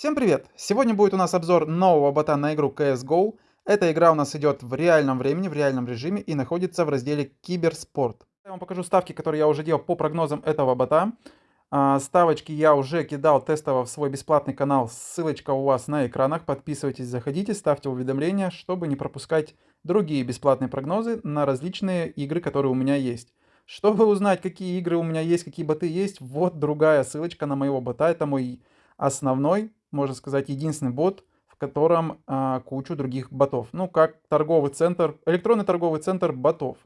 Всем привет! Сегодня будет у нас обзор нового бота на игру CSGO. Эта игра у нас идет в реальном времени, в реальном режиме и находится в разделе Киберспорт. Я вам покажу ставки, которые я уже делал по прогнозам этого бота. А, ставочки я уже кидал тестово в свой бесплатный канал, ссылочка у вас на экранах. Подписывайтесь, заходите, ставьте уведомления, чтобы не пропускать другие бесплатные прогнозы на различные игры, которые у меня есть. Чтобы узнать, какие игры у меня есть, какие боты есть, вот другая ссылочка на моего бота. Это мой основной можно сказать, единственный бот, в котором а, кучу других ботов. Ну, как торговый центр, электронный торговый центр ботов.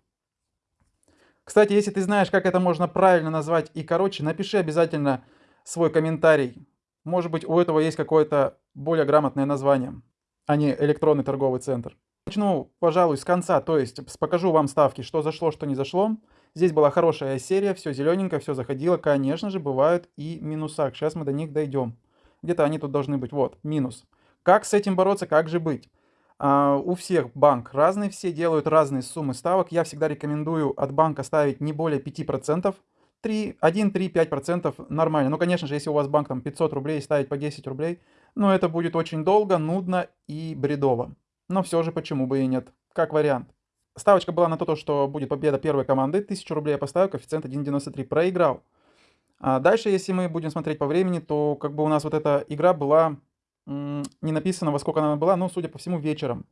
Кстати, если ты знаешь, как это можно правильно назвать и короче, напиши обязательно свой комментарий. Может быть, у этого есть какое-то более грамотное название, а не электронный торговый центр. Начну, пожалуй, с конца, то есть покажу вам ставки, что зашло, что не зашло. Здесь была хорошая серия, все зелененько, все заходило. Конечно же, бывают и минуса. Сейчас мы до них дойдем. Где-то они тут должны быть. Вот, минус. Как с этим бороться, как же быть? Uh, у всех банк разный, все делают разные суммы ставок. Я всегда рекомендую от банка ставить не более 5%. 3, 1, 3, 5% нормально. Ну, конечно же, если у вас банк там 500 рублей, ставить по 10 рублей, ну, это будет очень долго, нудно и бредово. Но все же, почему бы и нет, как вариант. Ставочка была на то, что будет победа первой команды. 1000 рублей я поставил, коэффициент 1.93. Проиграл. А дальше, если мы будем смотреть по времени, то как бы у нас вот эта игра была, не написано во сколько она была, но, судя по всему, вечером.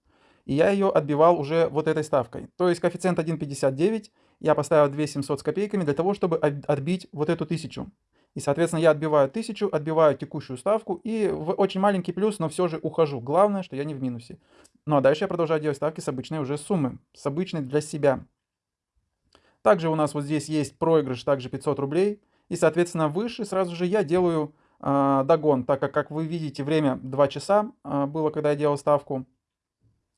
И я ее отбивал уже вот этой ставкой. То есть коэффициент 1.59, я поставил 2700 с копейками для того, чтобы отбить вот эту тысячу. И, соответственно, я отбиваю тысячу, отбиваю текущую ставку и в очень маленький плюс, но все же ухожу. Главное, что я не в минусе. Ну а дальше я продолжаю делать ставки с обычной уже суммы, с обычной для себя. Также у нас вот здесь есть проигрыш, также 500 рублей. И, соответственно, выше сразу же я делаю э, догон, так как, как вы видите, время 2 часа э, было, когда я делал ставку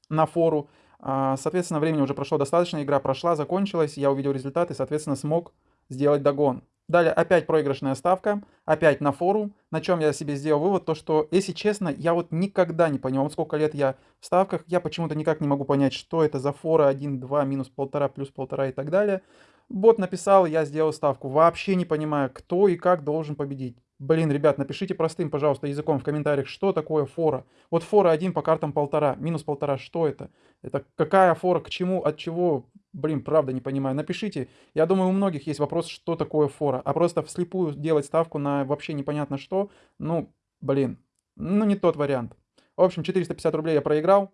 на фору. Э, соответственно, времени уже прошло достаточно, игра прошла, закончилась, я увидел результаты, соответственно, смог сделать догон. Далее опять проигрышная ставка, опять на фору, на чем я себе сделал вывод, то что, если честно, я вот никогда не понял, вот сколько лет я в ставках, я почему-то никак не могу понять, что это за фора 1, 2, минус 1,5, плюс 1,5 и так далее. Бот написал, я сделал ставку. Вообще не понимаю, кто и как должен победить. Блин, ребят, напишите простым, пожалуйста, языком в комментариях, что такое фора. Вот фора 1 по картам полтора, минус полтора, что это? Это какая фора, к чему, от чего? Блин, правда не понимаю. Напишите. Я думаю, у многих есть вопрос, что такое фора. А просто вслепую делать ставку на вообще непонятно что, ну, блин, ну не тот вариант. В общем, 450 рублей я проиграл.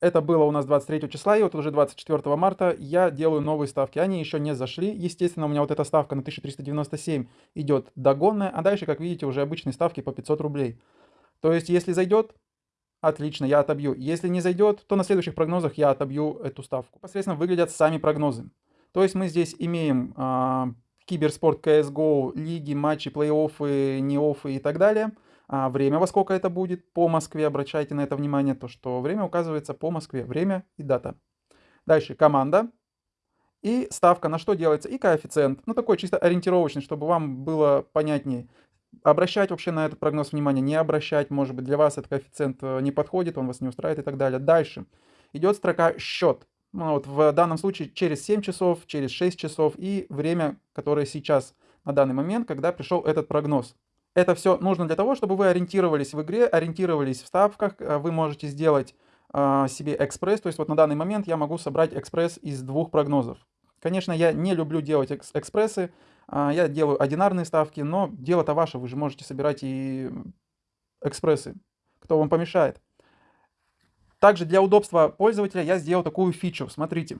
Это было у нас 23 числа, и вот уже 24 марта я делаю новые ставки. Они еще не зашли. Естественно, у меня вот эта ставка на 1397 идет догонная, а дальше, как видите, уже обычные ставки по 500 рублей. То есть, если зайдет, отлично, я отобью. Если не зайдет, то на следующих прогнозах я отобью эту ставку. Посредственно выглядят сами прогнозы. То есть, мы здесь имеем э, киберспорт, CSGO, лиги, матчи, плей-оффы, не-оффы и так далее – а время, во сколько это будет по Москве, обращайте на это внимание, то что время указывается по Москве, время и дата. Дальше команда и ставка, на что делается, и коэффициент. Ну, такой чисто ориентировочный, чтобы вам было понятнее. Обращать вообще на этот прогноз внимание, не обращать, может быть, для вас этот коэффициент э, не подходит, он вас не устраивает и так далее. Дальше идет строка счет. Ну, вот в данном случае через 7 часов, через 6 часов и время, которое сейчас на данный момент, когда пришел этот прогноз. Это все нужно для того, чтобы вы ориентировались в игре, ориентировались в ставках. Э, вы можете сделать э, себе экспресс. То есть вот на данный момент я могу собрать экспресс из двух прогнозов. Конечно, я не люблю делать экс экспрессы. Э, я делаю одинарные ставки, но дело-то ваше. Вы же можете собирать и экспрессы. Кто вам помешает? Также для удобства пользователя я сделал такую фичу. Смотрите.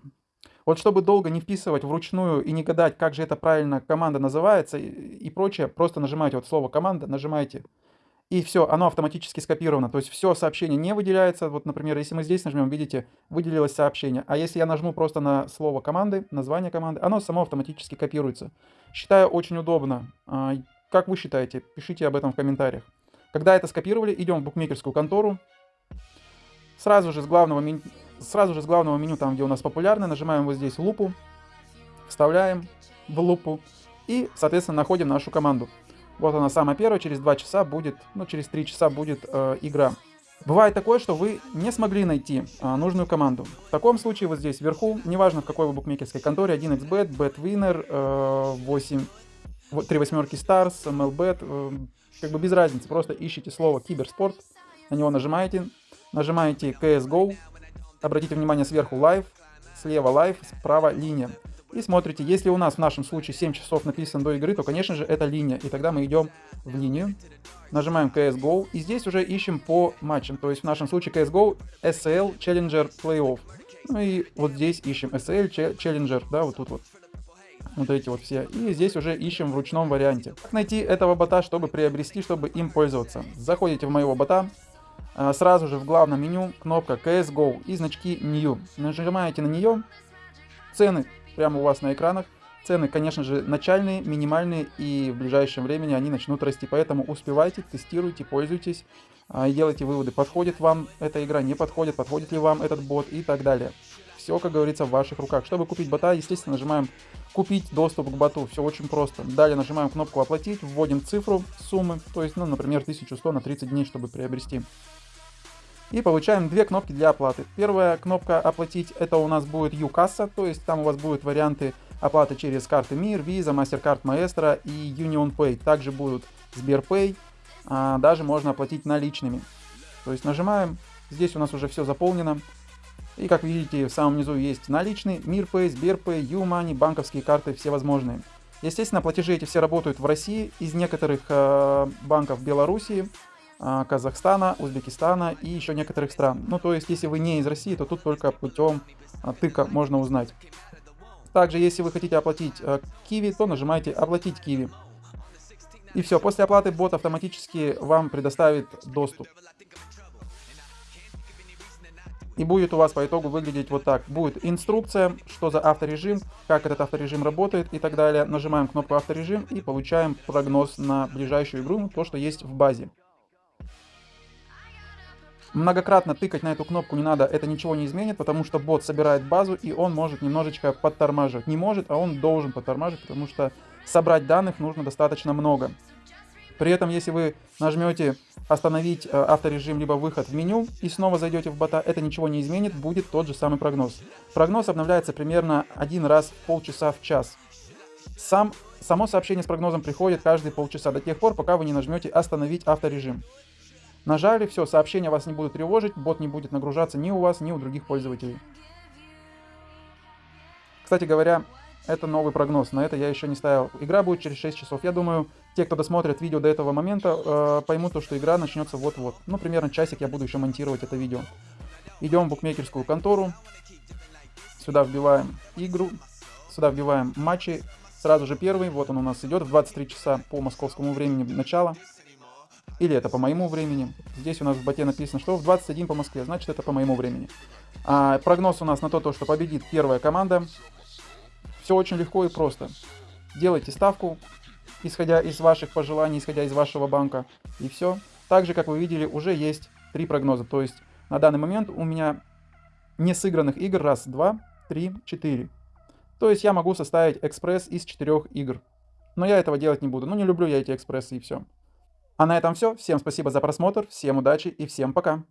Вот чтобы долго не вписывать вручную и не гадать, как же это правильно команда называется и, прочее, просто нажимаете вот слово команда, нажимаете, и все, оно автоматически скопировано. То есть все сообщение не выделяется. Вот, например, если мы здесь нажмем, видите, выделилось сообщение. А если я нажму просто на слово команды, название команды, оно само автоматически копируется. Считаю очень удобно. А, как вы считаете? Пишите об этом в комментариях. Когда это скопировали, идем в букмекерскую контору. Сразу же с главного меню сразу же с главного меню, там где у нас популярно, нажимаем вот здесь лупу, вставляем в лупу и, соответственно, находим нашу команду. Вот она самая первая, через 2 часа будет, ну через 3 часа будет э, игра. Бывает такое, что вы не смогли найти э, нужную команду. В таком случае вот здесь вверху, неважно в какой вы букмекерской конторе, 1xbet, betwinner, э, 8, 3 восьмерки stars, mlbet, э, как бы без разницы, просто ищите слово киберспорт, на него нажимаете, нажимаете CSGO, обратите внимание сверху Live, слева Live, справа линия. И смотрите, если у нас в нашем случае 7 часов написано до игры, то, конечно же, это линия. И тогда мы идем в линию, нажимаем CSGO, и здесь уже ищем по матчам. То есть в нашем случае CSGO SL Challenger Playoff. Ну и вот здесь ищем SL Challenger, да, вот тут вот. Вот эти вот все. И здесь уже ищем в ручном варианте. Как найти этого бота, чтобы приобрести, чтобы им пользоваться? Заходите в моего бота, сразу же в главном меню кнопка CSGO и значки New. Нажимаете на нее, цены прямо у вас на экранах. Цены, конечно же, начальные, минимальные, и в ближайшем времени они начнут расти. Поэтому успевайте, тестируйте, пользуйтесь а, и делайте выводы, подходит вам эта игра, не подходит, подходит ли вам этот бот и так далее. Все, как говорится, в ваших руках. Чтобы купить бота, естественно, нажимаем «Купить доступ к боту». Все очень просто. Далее нажимаем кнопку «Оплатить», вводим цифру суммы, то есть, ну, например, 1100 на 30 дней, чтобы приобрести. И получаем две кнопки для оплаты. Первая кнопка «Оплатить» это у нас будет UCassa, то есть там у вас будут варианты оплаты через карты МИР, Visa, MasterCard Maestro и Union Pay. Также будут Сберпэй, а даже можно оплатить наличными. То есть нажимаем, здесь у нас уже все заполнено. И как видите, в самом низу есть наличный, МирПэй, Сберпэй, YouMoney, банковские карты, все возможные. Естественно, платежи эти все работают в России, из некоторых э, банков Белоруссии, Казахстана, Узбекистана и еще некоторых стран. Ну, то есть, если вы не из России, то тут только путем э, тыка можно узнать. Также, если вы хотите оплатить э, Киви, то нажимаете «Оплатить Киви». И все, после оплаты бот автоматически вам предоставит доступ. И будет у вас по итогу выглядеть вот так. Будет инструкция, что за авторежим, как этот авторежим работает и так далее. Нажимаем кнопку авторежим и получаем прогноз на ближайшую игру, то, что есть в базе. Многократно тыкать на эту кнопку не надо, это ничего не изменит, потому что бот собирает базу и он может немножечко подтормаживать. Не может, а он должен подтормаживать, потому что собрать данных нужно достаточно много. При этом, если вы нажмете остановить э, авторежим либо выход в меню и снова зайдете в бота, это ничего не изменит, будет тот же самый прогноз. Прогноз обновляется примерно один раз в полчаса в час. Сам, само сообщение с прогнозом приходит каждые полчаса, до тех пор, пока вы не нажмете остановить авторежим. Нажали, все, сообщения вас не будут тревожить, бот не будет нагружаться ни у вас, ни у других пользователей. Кстати говоря, это новый прогноз, на это я еще не ставил. Игра будет через 6 часов. Я думаю, те, кто досмотрит видео до этого момента, э, поймут, то, что игра начнется вот-вот. Ну, примерно часик я буду еще монтировать это видео. Идем в букмекерскую контору. Сюда вбиваем игру. Сюда вбиваем матчи. Сразу же первый, вот он у нас идет в 23 часа по московскому времени начала. Или это по моему времени. Здесь у нас в боте написано, что в 21 по Москве, значит это по моему времени. А, прогноз у нас на то, то, что победит первая команда. Все очень легко и просто. Делайте ставку, исходя из ваших пожеланий, исходя из вашего банка, и все. Также, как вы видели, уже есть три прогноза. То есть на данный момент у меня не сыгранных игр раз, два, три, четыре. То есть я могу составить экспресс из четырех игр. Но я этого делать не буду. Ну, не люблю я эти экспрессы и все. А на этом все. Всем спасибо за просмотр, всем удачи и всем пока.